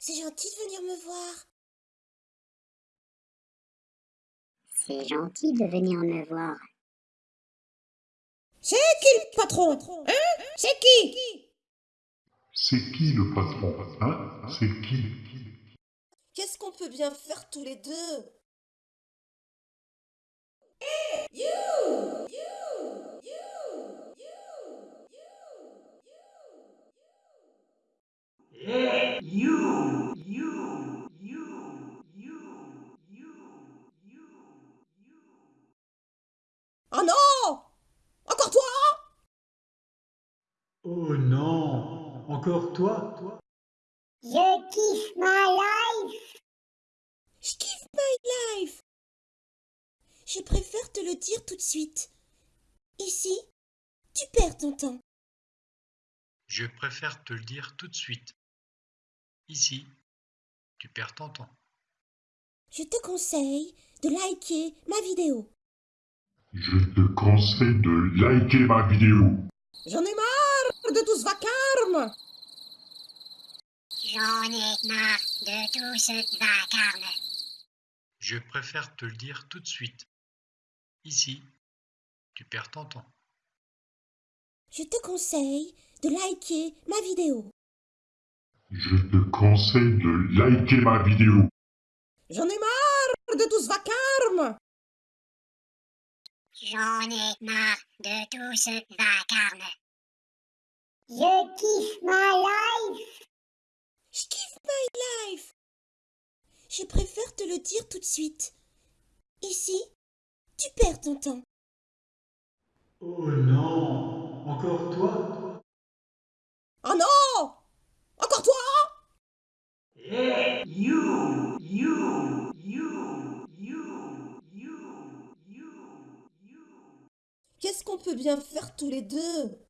c'est gentil de venir me voir. C'est gentil de venir me voir. C'est qui le patron Hein? C'est qui? C'est qui le patron Hein? C'est qui Qu'est-ce qu'on peut bien faire tous les deux? Hey, you! You You You You Hey, you, you, you, you, you, you, you. Oh non Encore toi Oh non, encore toi Je kiffe ma life. Je kiffe my life Je préfère te le dire tout de suite. Ici, tu perds ton temps. Je préfère te le dire tout de suite. Ici, tu perds ton temps. Je te conseille de liker ma vidéo. Je te conseille de liker ma vidéo. J'en ai marre de tout ce vacarme J'en ai marre de tout ce vacarme. Je préfère te le dire tout de suite. Ici, tu perds ton temps. Je te conseille de liker ma vidéo. Je te conseille de liker ma vidéo. J'en ai marre de tout ce vacarme J'en ai marre de tout ce vacarme. Je kiffe ma life. Je kiffe my life Je préfère te le dire tout de suite. Ici, tu perds ton temps. Oh non, encore toi? Oh non Encore toi? Hey, you, you, you, you, you, you, you. Qu'est-ce qu'on peut bien faire tous les deux?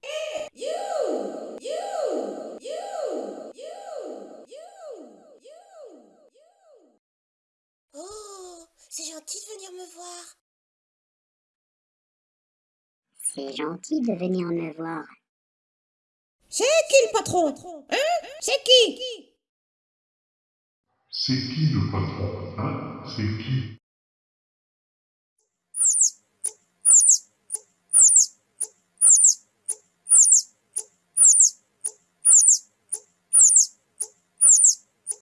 Hey, you You You You You You Oh, c'est gentil de venir me voir. C'est gentil de venir me voir. C'est qui le patron? Hein? C'est qui? C'est qui le patron? Hein? C'est qui?